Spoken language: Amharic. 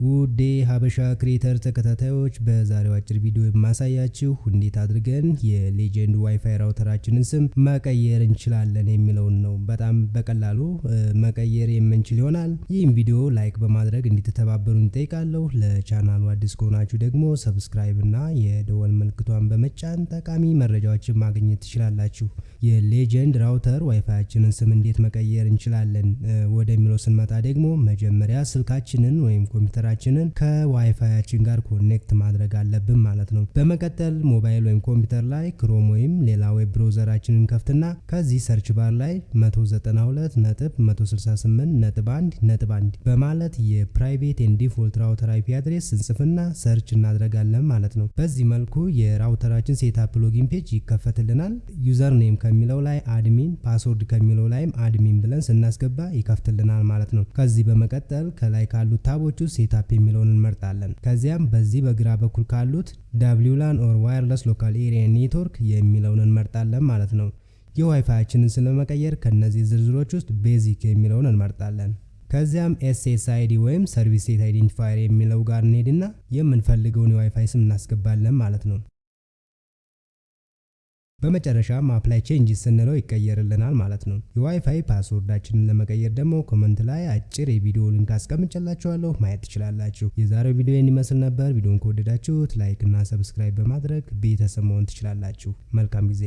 ውድ ሀበሻ Creator ተከታታዮች በዛሬው አጭር ቪዲዮ የማሳያችሁ እንዴት አድርገን የ Legend WiFi router አችንን ስም መቀየር እንችላለን የሚለውን ነው። በጣም በቀላሉ መቀየር የምንችል ይሆናል። ይህም ቪዲዮ like በማድረግ እንድትተባበሩን እጠይቃለሁ። ለቻናሉ አዲስ ከሆናችሁ ደግሞ subscribe እና የደወል ምልክቷን በመጫን ጠቃሚ መረጃዎችን ማግኘት ትችላላችሁ። የ Legend router WiFi አችንን ስም እንዴት መቀየር እንችላለን ወደሚለው ስንመጣ ደግሞ መጀመሪያ ስልካችንን ወይም ኮምፒውተር ችንን ከዋይፋያችን ጋር connect ማድረግ አለብን ማለት ነው። በመቀጠል ሞባይል ወይም ኮምፒውተር ላይ Chrome ወይም ሌላ web browser አችንን ከፍተን ከዚህ search bar ላይ 192 ነጥብ 168 ነጥብ 1 ነጥብ 1 በማለት የ private and default router IP address እንጽፍና search እናደርጋለን ማለት ነው። በዚህ መልኩ የ router አችን setup login page ይከፈትልናል። user name ከሚለው ላይ admin፣ password ከሚለው ላይም admin ብለን ስናስገባ ይከፈትልናል ማለት ነው። ከዚህ በመቀጠል ከላይ ካሉት tab ኦች ውስጥ setup የሚለውን እንመርጣለን። ከዚያም በዚህ በግራ በኩል ካሉት WLAN or wireless local area network የሚለውን እንመርጣለን ማለት ነው። የዋይፋያችንን ስለመቀየር ከነዚህ ዝርዝሮች ውስጥ basic የሚለውን እንመርጣለን። ከዚያም SSID ወይም service set identifier የሚለው ጋር እንሄድና የምንፈልገውን የዋይፋይ ስም እናስገባለን ማለት ነው። በመጨረሻም apply change ስንለው ይቀየርልናል ማለት ነው። የ WiFi password አችንን ለመቀየር ደግሞ comment ላይ አጭር የቪዲዮ link አስቀምጬላችኋለሁ ማየት ትችላላችሁ። የዛሬው ቪዲዮ ይመስል ነበር። ቪዲዮን ከወደዳችሁት like እና subscribe በማድረግ ቤተሰብ መሆን ትችላላችሁ። መልካም ጊዜ